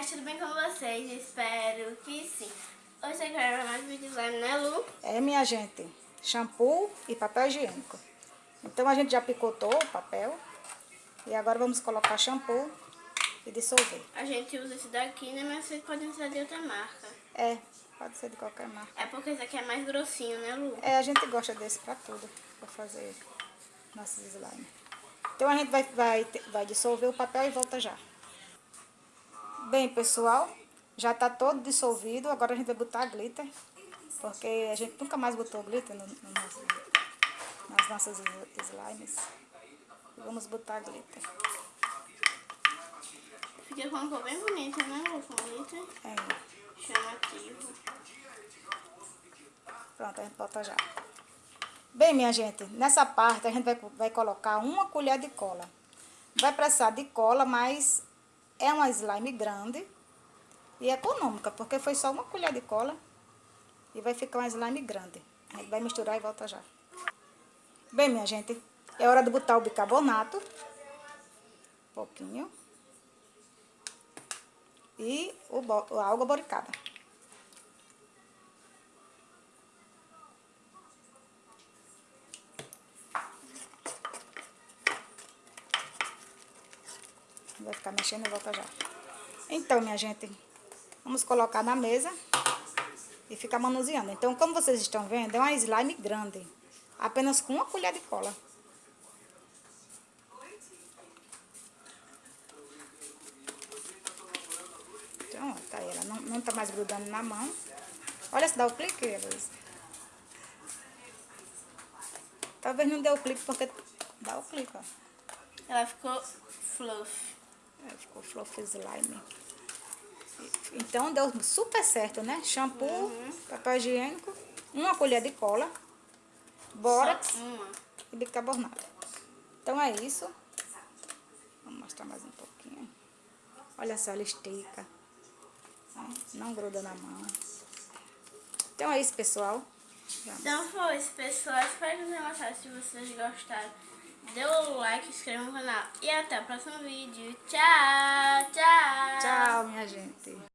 gente, tudo bem com vocês? Espero que sim. Hoje eu quero mais vídeo slime, né Lu? É, minha gente, shampoo e papel higiênico. Então a gente já picotou o papel e agora vamos colocar shampoo e dissolver. A gente usa esse daqui, né? Mas vocês podem usar de outra marca. É, pode ser de qualquer marca. É porque esse aqui é mais grossinho, né Lu? É, a gente gosta desse pra tudo, pra fazer nossos slime. Então a gente vai, vai, vai dissolver o papel e volta já. Bem, pessoal, já tá todo dissolvido. Agora a gente vai botar glitter. Porque a gente nunca mais botou glitter no, no nosso, nas nossas slimes. Vamos botar glitter. Fica com uma cor bem bonita, né? Com glitter. É. Chamativo. Pronto, a gente bota já. Bem, minha gente, nessa parte a gente vai, vai colocar uma colher de cola. Vai precisar de cola, mas é uma slime grande e econômica, porque foi só uma colher de cola e vai ficar uma slime grande. A gente vai misturar e volta já. Bem, minha gente, é hora de botar o bicarbonato. Um pouquinho. E o, a água boricada. Vai ficar mexendo volta já. Então, minha gente, vamos colocar na mesa e ficar manuseando. Então, como vocês estão vendo, é uma slime grande. Apenas com uma colher de cola. Então, tá aí. Ela não, não tá mais grudando na mão. Olha se dá o clique, Luiz. Talvez não dê o clique porque dá o clique, ó. Ela ficou fluff. É, ficou fluff slime. Então deu super certo, né? Shampoo, uhum. papel higiênico, uma colher de cola, bórax e bicarbonato. Então é isso. Vou mostrar mais um pouquinho. Olha só, ela estica. Não gruda na mão. Então é isso, pessoal. Então foi isso, pessoal. Espero que tenham gostado. Se vocês gostaram, dê o like, inscreva no canal. E até o próximo vídeo. Tchau, tchau. Tchau, minha gente.